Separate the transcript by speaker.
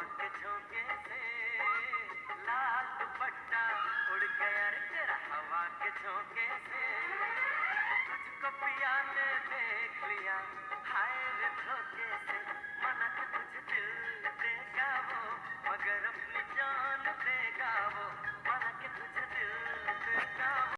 Speaker 1: के झोंके से लाल दुपट्टा उड़ गया तेरा हवा के झोंके से।